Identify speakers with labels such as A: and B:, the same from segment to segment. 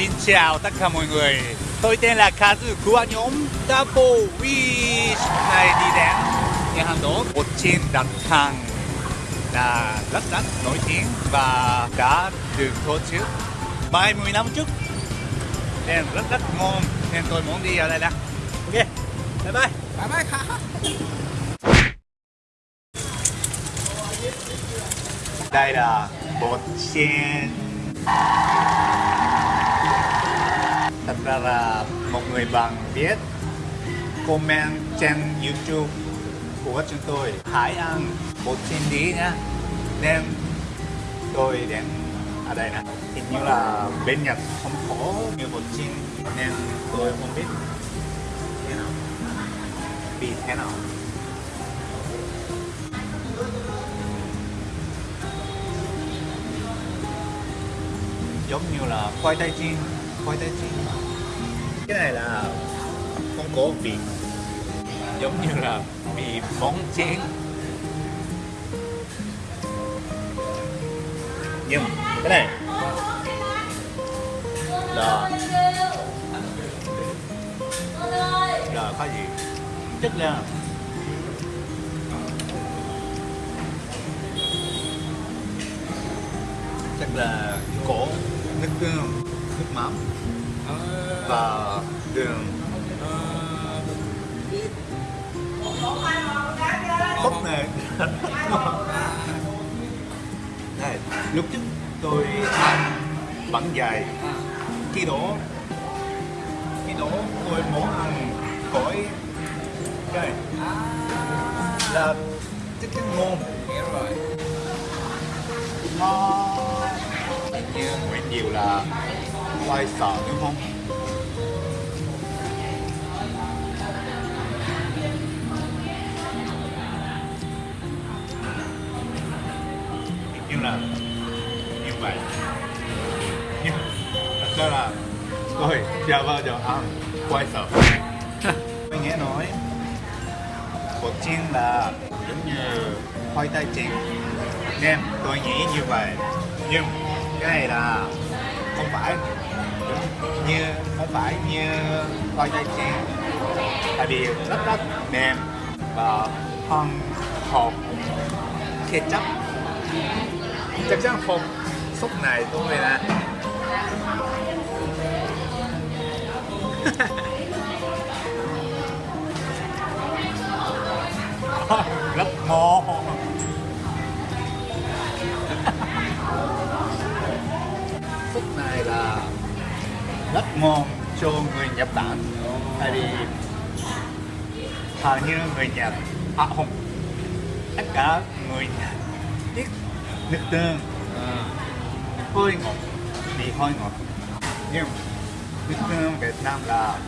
A: Xin chào tất cả mọi người. Tôi tên là Kazu của nhóm Double Wish. Nay đi đến nhà hàng đó Một trên đặt hàng là rất rất nổi tiếng và đã được tổ chức 30 năm trước nên rất rất ngon nên tôi muốn đi ở đây nè ok bye bye.
B: Bye
A: byeđây là bột chiên ra là một người bạn biết comment trên youtube của chúng tôi hãy ăn bột chiên đi nhá. Nên tôi đến ở đây nè. Hình như là bên nhật không có như bột chiên nên tôi không biết. Thế nào? Vì thế nào? Giống như là khoai tây chiên khoai tây chiên cái này là món cổ vị. Giống như là bị món chén. Nhưng cái này là là cái gì? Chất là chắc là cổ nước nước mắm và đường. Bốc này. Đây lúc trước tôi ăn bánh dài. Khi đó khi đó tôi muốn ăn cõi cái là chắc chắn ngon
B: hiểu rồi.
A: Ngon như Nguyễn Diệu là quay sợ đúng không? như là như vậy. Nhưng thật ra là tôi chưa bao giờ ăn quay sợ tôi nghe nói bột chiên là giống như khoai tây chiên. Nên tôi nghĩ như vậy. Nhưng cái này là không phải như không phải như coi tây chiên tại vì rất rất mềm và hơn hộp ketchup. Chắc chắn hộp súp này tôi là rất ngon phút này là rất ngon cho người Nhật Bản. Tại vì hầu như người Nhật à không tất cả người Nhật biết nước tương. Hơi ngọt vị hơi ngọt. Nhưng nước tương Việt Nam là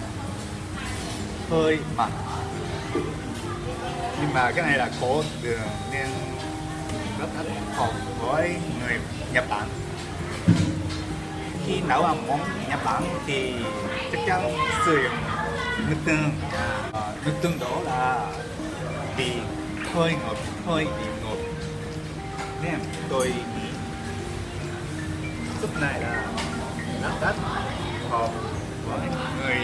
A: hơi mặn. Nhưng mà cái này là có đường nên rất rất hợp với người Nhật Bản khi nấu ăn món Nhật Bản thì chắc chắn sử dụng nước tương. À, nước tương đó là vị hơi ngọt hơi bị ngọt. Nên tôi nghĩ súp này là rất rất hợp với người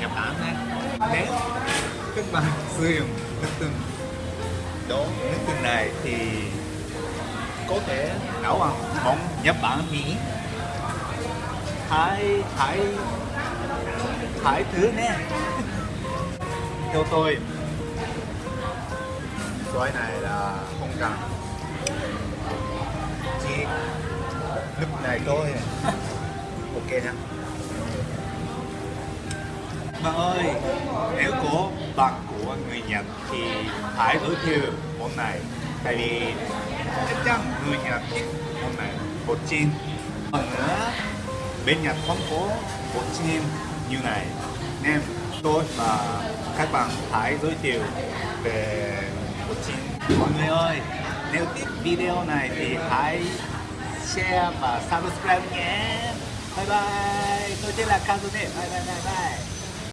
A: Nhật Bản đấy. nếu các bạn sử dụng nước tương đó nước tương này thì có thể nấu ăn món Nhật Bản Mỹ thái thái thái thứ nè. Theo tôi xoài này là không cần. Chỉ lúc này tôi ok nha. Bạn ơi, nếu có bạn của người Nhật thì hãy giới thiệu món này. Tại vì chắc chắn người Nhật thích món này. Bột chiên. Còn nữa bên Nhật không có bột chim như này. Nên tôi và các bạn hãy giới thiệu về bột chim mọi người ơi, nếu thích video này thì hãy share và subscribe nhé. Bye bye. Tôi tên là Kazune bye bye bye bye.